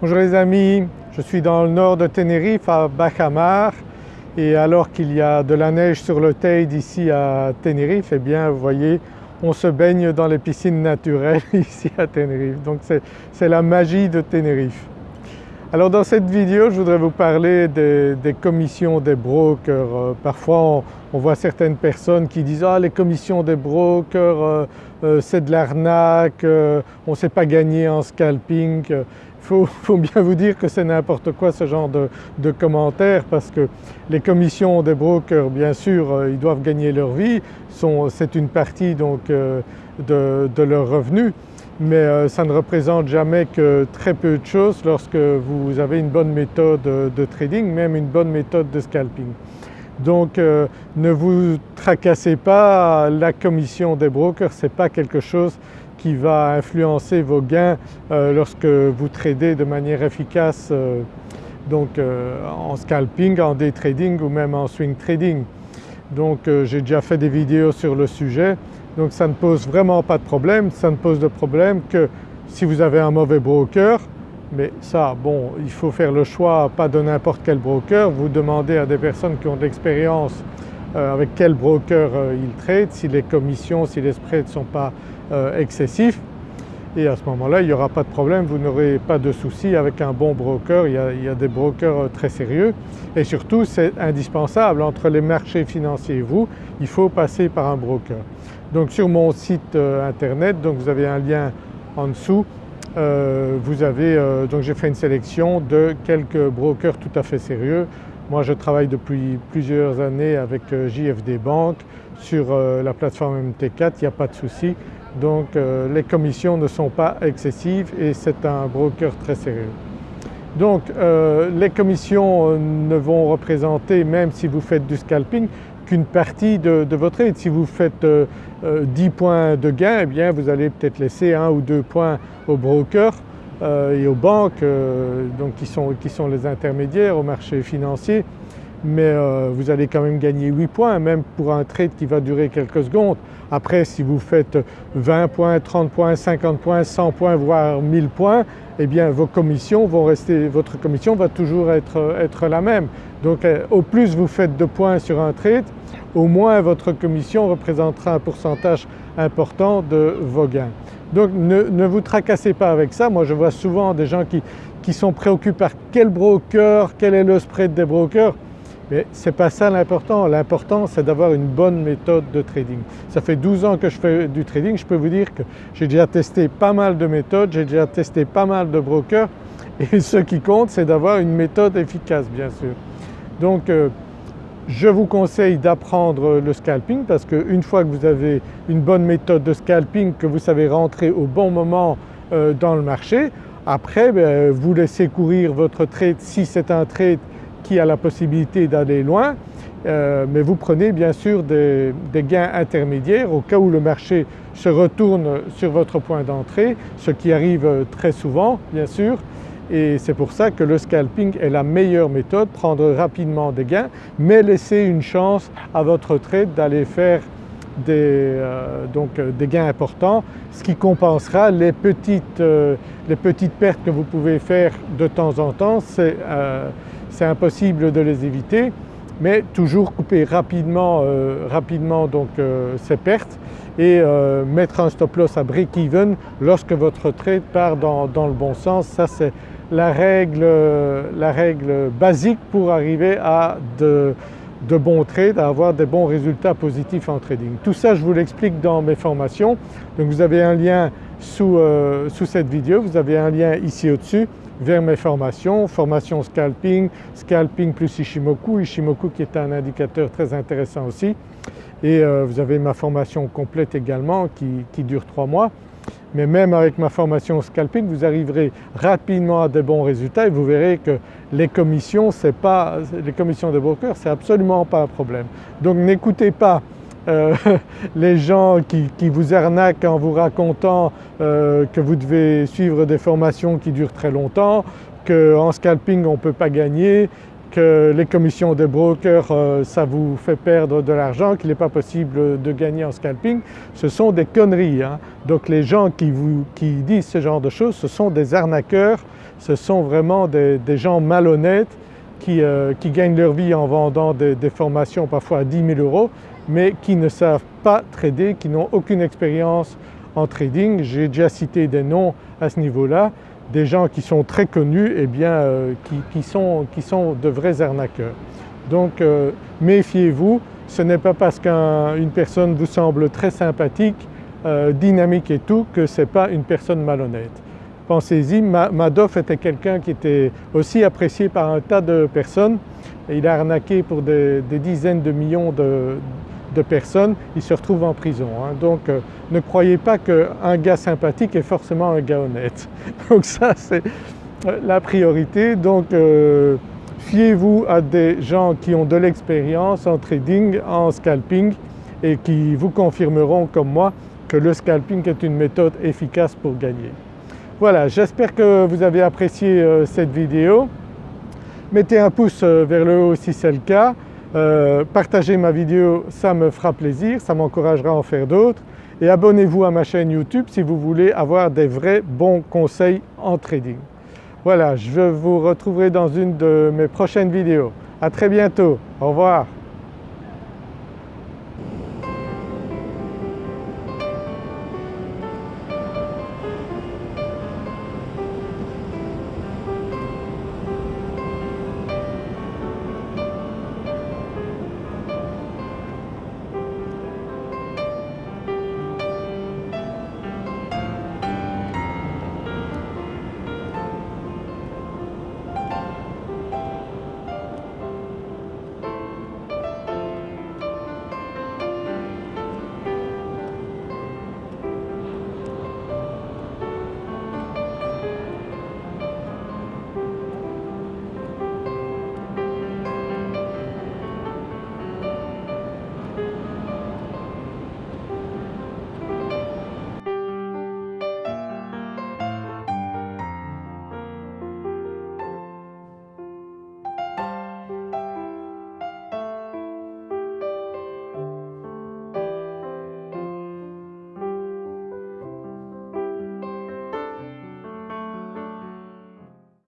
Bonjour les amis, je suis dans le nord de Tenerife à Bajamar et alors qu'il y a de la neige sur le Teide ici à Tenerife, eh bien vous voyez on se baigne dans les piscines naturelles ici à Tenerife. Donc c'est la magie de Tenerife. Alors dans cette vidéo je voudrais vous parler des, commissions des brokers. Euh, parfois on, voit certaines personnes qui disent « ah les commissions des brokers euh, euh, c'est de l'arnaque, on ne sait pas gagner en scalping ». Il faut, bien vous dire que c'est n'importe quoi ce genre de, commentaires parce que les commissions des brokers bien sûr ils doivent gagner leur vie, c'est une partie donc de, de leurs revenus mais euh, ça ne représente jamais que très peu de choses lorsque vous avez une bonne méthode de trading, même une bonne méthode de scalping. Donc euh, ne vous tracassez pas, la commission des brokers ce n'est pas quelque chose qui va influencer vos gains euh, lorsque vous tradez de manière efficace donc en scalping, en day trading ou même en swing trading. Donc j'ai déjà fait des vidéos sur le sujet donc ça ne pose vraiment pas de problème, ça ne pose de problème que si vous avez un mauvais broker, mais ça bon il faut faire le choix pas de n'importe quel broker, vous demandez à des personnes qui ont de l'expérience euh, avec quel broker euh, ils traitent, si les commissions, si les spreads ne sont pas euh, excessifs. Et à ce moment-là il n'y aura pas de problème, vous n'aurez pas de souci avec un bon broker, il y a des brokers très sérieux. Et surtout c'est indispensable. Entre les marchés financiers et vous, il faut passer par un broker. Donc sur mon site euh, internet, donc vous avez un lien en dessous, euh, vous avez, euh, donc j'ai fait une sélection de quelques brokers tout à fait sérieux. Moi je travaille depuis plusieurs années avec JFD Bank sur la plateforme MT4, il n'y a pas de souci. Donc les commissions ne sont pas excessives et c'est un broker très sérieux. Donc les commissions ne vont représenter, même si vous faites du scalping, qu'une partie de, votre trade. Si vous faites 10 euh, euh, points de gain, eh vous allez peut-être laisser un ou deux points aux brokers euh, et aux banques donc qui sont, qui sont les intermédiaires au marché financier mais vous allez quand même gagner 8 points même pour un trade qui va durer quelques secondes. Après si vous faites 20 points, 30 points, 50 points, 100 points voire 1000 points eh bien vos commissions vont rester, votre commission va toujours être, être la même. Donc au plus vous faites de points sur un trade, au moins votre commission représentera un pourcentage important de vos gains. Donc ne, vous tracassez pas avec ça. Moi je vois souvent des gens qui, qui sont préoccupés par quel broker, quel est le spread des brokers. Mais ce n'est pas ça l'important, l'important c'est d'avoir une bonne méthode de trading. Ça fait 12 ans que je fais du trading, je peux vous dire que j'ai déjà testé pas mal de méthodes, j'ai déjà testé pas mal de brokers et ce qui compte c'est d'avoir une méthode efficace bien sûr. Donc euh, je vous conseille d'apprendre le scalping parce qu'une fois que vous avez une bonne méthode de scalping, que vous savez rentrer au bon moment euh, dans le marché, après ben, vous laissez courir votre trade si c'est un trade qui a la possibilité d'aller loin euh, mais vous prenez bien sûr des, gains intermédiaires au cas où le marché se retourne sur votre point d'entrée, ce qui arrive très souvent bien sûr. Et c'est pour ça que le scalping est la meilleure méthode, prendre rapidement des gains mais laisser une chance à votre trade d'aller faire des, euh, donc, euh, des gains importants, ce qui compensera les petites, euh, les petites pertes que vous pouvez faire de temps en temps, impossible de les éviter mais toujours couper rapidement, rapidement donc, ces pertes et mettre un stop loss à break-even lorsque votre trade part dans, dans le bon sens. Ça c'est la règle, la règle basique pour arriver à de, bons trades, à avoir des bons résultats positifs en trading. Tout ça je vous l'explique dans mes formations. Donc vous avez un lien sous, euh, sous cette vidéo, vous avez un lien ici au-dessus vers mes formations, formation scalping, scalping plus Ishimoku, Ishimoku qui est un indicateur très intéressant aussi et euh, vous avez ma formation complète également qui, qui dure trois mois mais même avec ma formation scalping vous arriverez rapidement à des bons résultats et vous verrez que les commissions, pas, les commissions des brokers c'est absolument pas un problème. Donc n'écoutez pas euh, les gens qui, vous arnaquent en vous racontant euh, que vous devez suivre des formations qui durent très longtemps, qu'en scalping on ne peut pas gagner, que les commissions des brokers euh, ça vous fait perdre de l'argent, qu'il n'est pas possible de gagner en scalping, ce sont des conneries. Hein. Donc les gens qui, vous, qui disent ce genre de choses, ce sont des arnaqueurs, ce sont vraiment des, gens malhonnêtes euh, qui, gagnent leur vie en vendant des, formations parfois à 10 000 euros mais qui ne savent pas trader, qui n'ont aucune expérience en trading. J'ai déjà cité des noms à ce niveau-là, des gens qui sont très connus et eh bien euh, qui, sont, de vrais arnaqueurs. Donc euh, méfiez-vous, ce n'est pas parce qu'une personne vous semble très sympathique, dynamique et tout que ce n'est pas une personne malhonnête. Pensez-y, Madoff était quelqu'un qui était aussi apprécié par un tas de personnes. Il a arnaqué pour des, dizaines de millions de, personnes, il se retrouve en prison. Hein. Donc euh, ne croyez pas qu'un gars sympathique est forcément un gars honnête. Donc ça c'est euh, la priorité. Donc euh, fiez-vous à des gens qui ont de l'expérience en trading, en scalping et qui vous confirmeront comme moi que le scalping est une méthode efficace pour gagner. Voilà, j'espère que vous avez apprécié cette vidéo. Mettez un pouce vers le haut si c'est le cas. Euh, partagez ma vidéo, ça me fera plaisir, ça m'encouragera à en faire d'autres. Et abonnez-vous à ma chaîne YouTube si vous voulez avoir des vrais bons conseils en trading. Voilà, je vous retrouverai dans une de mes prochaines vidéos. À très bientôt, au revoir.